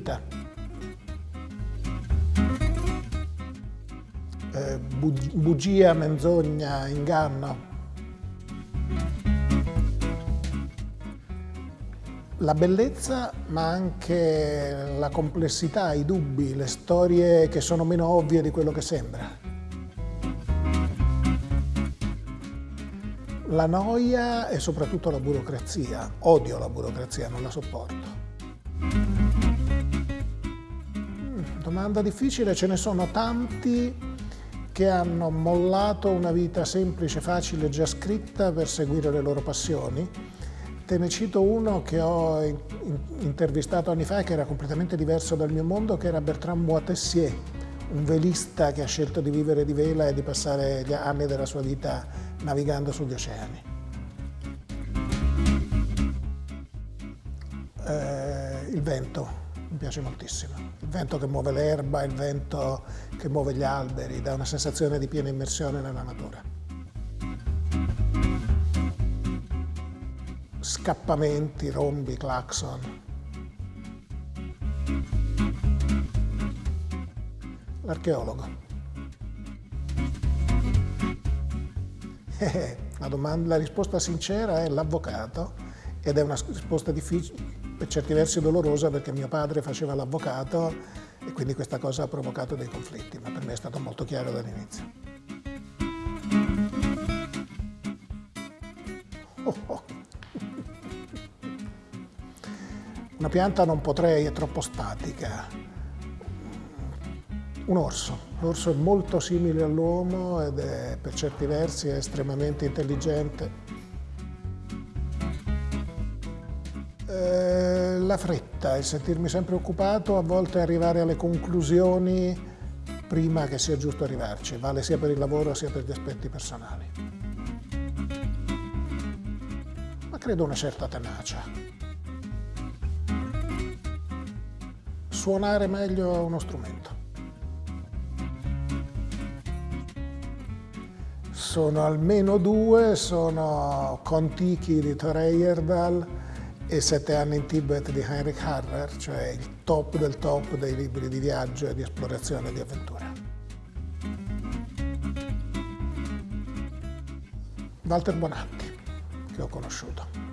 vita. Eh, bugia, menzogna, inganno. La bellezza, ma anche la complessità, i dubbi, le storie che sono meno ovvie di quello che sembra. La noia e soprattutto la burocrazia. Odio la burocrazia, non la sopporto. Domanda difficile, ce ne sono tanti che hanno mollato una vita semplice, facile, già scritta per seguire le loro passioni. Te ne cito uno che ho intervistato anni fa che era completamente diverso dal mio mondo, che era Bertrand Moitessier, un velista che ha scelto di vivere di vela e di passare gli anni della sua vita navigando sugli oceani. Eh, il vento mi piace moltissimo, il vento che muove l'erba, il vento che muove gli alberi, dà una sensazione di piena immersione nella natura. Scappamenti, rombi, clacson, L'archeologo. La, domanda, la risposta sincera è l'avvocato ed è una risposta difficile, per certi versi dolorosa perché mio padre faceva l'avvocato e quindi questa cosa ha provocato dei conflitti, ma per me è stato molto chiaro dall'inizio. Oh, oh. Una pianta non potrei, è troppo statica un orso. L'orso è molto simile all'uomo ed è per certi versi è estremamente intelligente. Eh, la fretta, il sentirmi sempre occupato, a volte arrivare alle conclusioni prima che sia giusto arrivarci, vale sia per il lavoro sia per gli aspetti personali. Ma credo una certa tenacia. Suonare meglio uno strumento. sono almeno due, sono Contiki di Thor Heyerdahl e Sette anni in Tibet di Heinrich Harrer, cioè il top del top dei libri di viaggio e di esplorazione e di avventura. Walter Bonatti, che ho conosciuto.